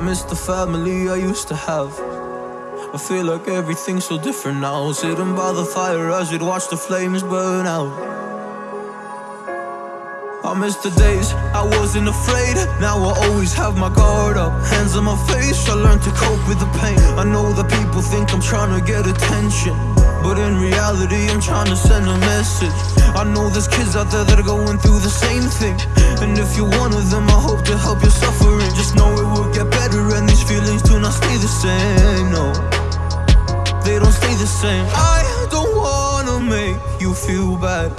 miss the family I used to have. I feel like everything's so different now. Sitting by the fire as we'd watch the flames burn out. I miss the days I wasn't afraid. Now I always have my guard up. Hands on my face, I learned to cope with the pain. I know that people think I'm trying to get attention. But in reality, I'm trying to send a message. I know there's kids out there that are going through the same thing. And if you're one of them, I hope to help your suffering. Just know same. I don't wanna make you feel bad.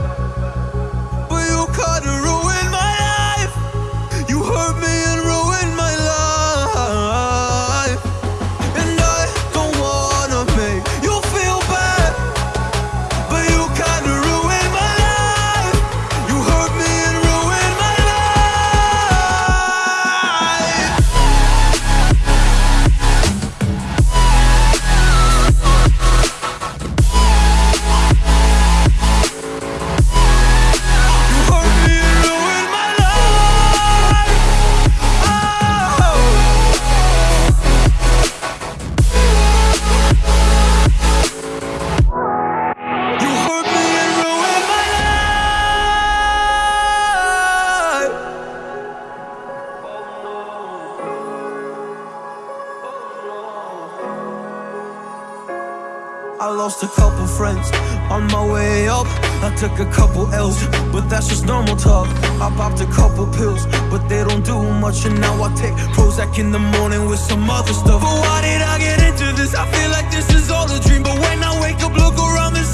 I lost a couple friends on my way up. I took a couple L's, but that's just normal talk. I popped a couple pills, but they don't do much. And now I take Prozac in the morning with some other stuff. But why did I get into this? I feel like this is all a dream. But when I wake up, look around, this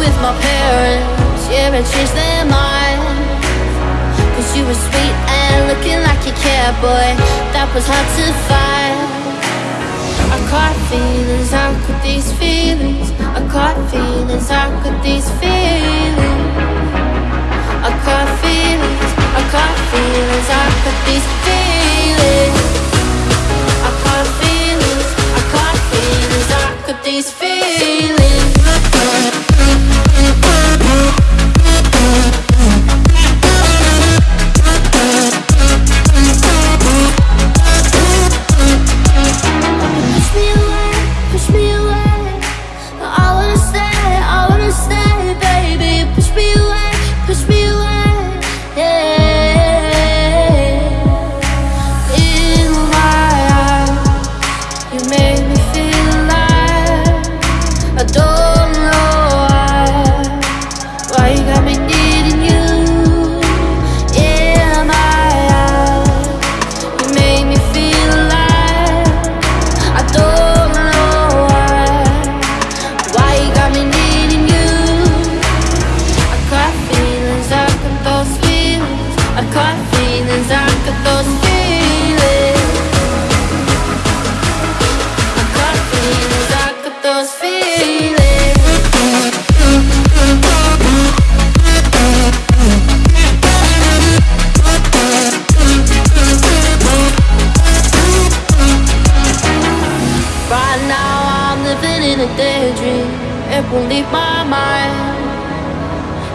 with my parents. Yeah, and changed their minds. Cause you were sweet and looking like you cared, boy. That was hard to find. I caught feelings, how could these feelings? I caught feelings, how could these feelings? I caught feelings, I caught feelings, how could these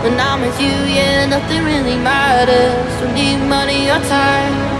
When I'm with you, yeah, nothing really matters. Don't need money or time.